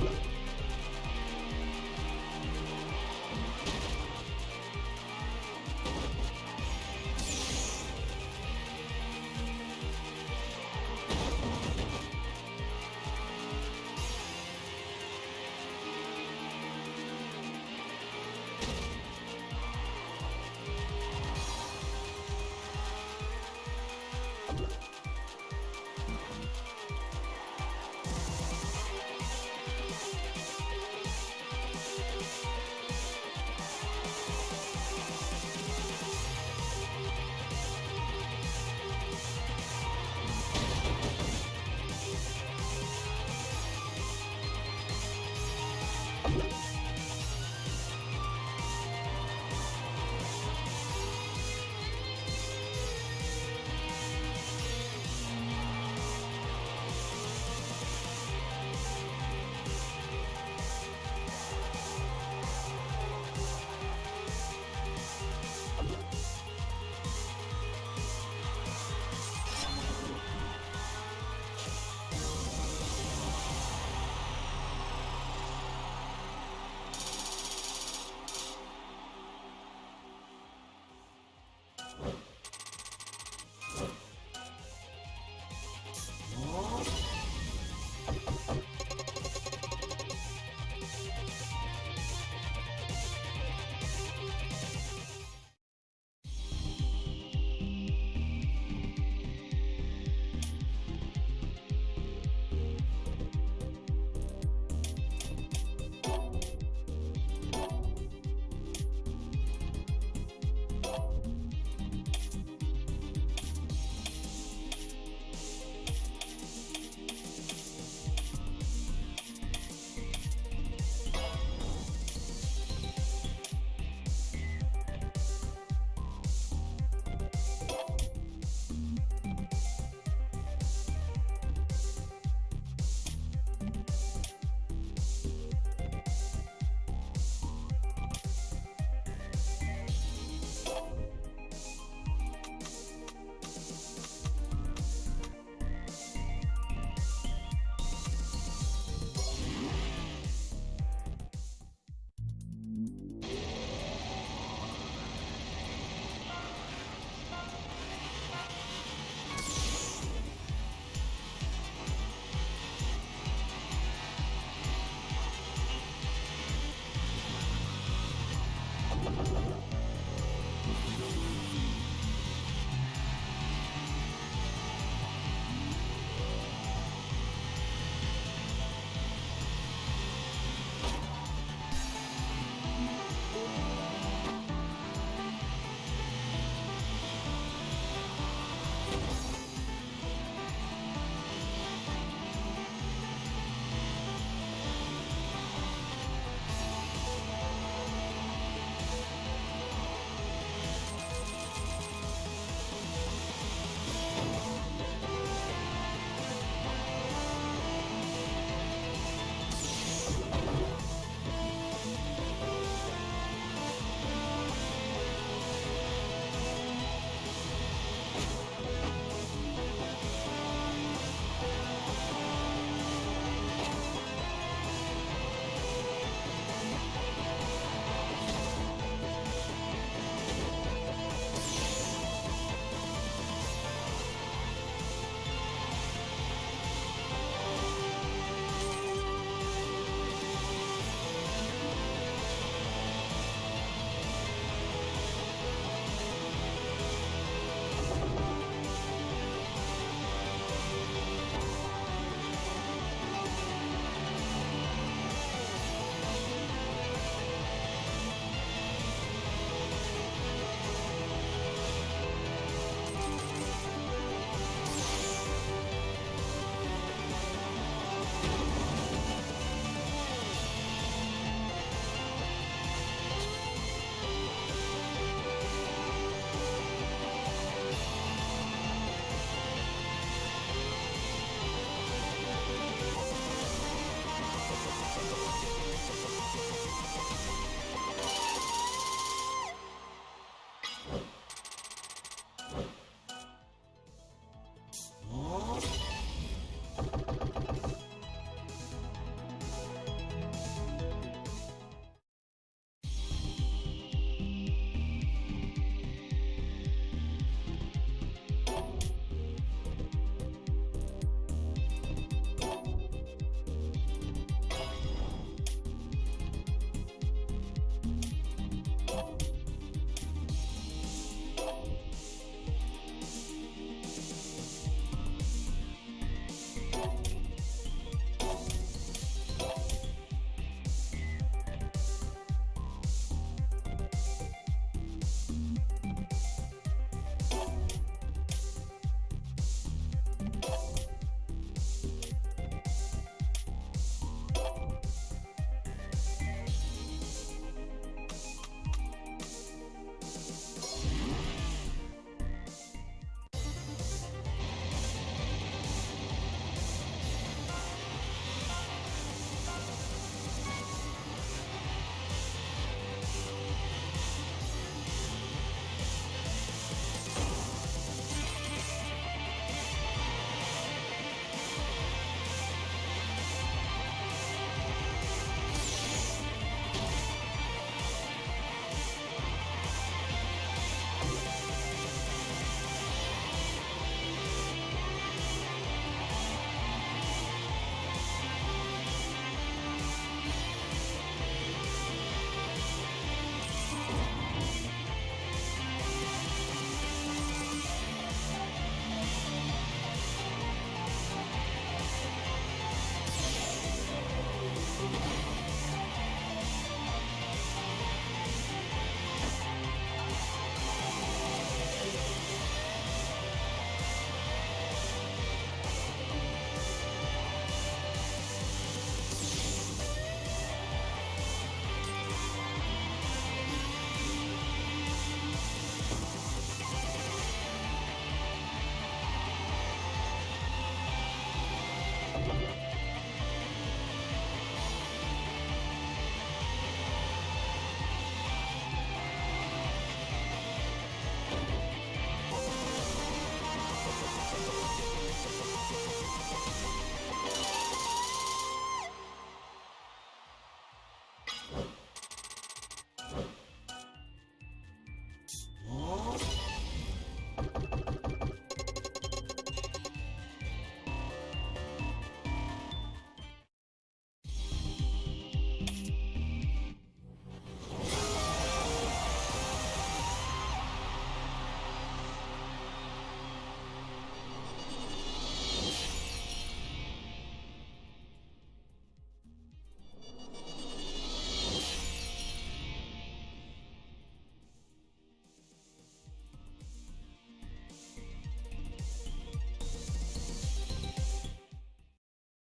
problem.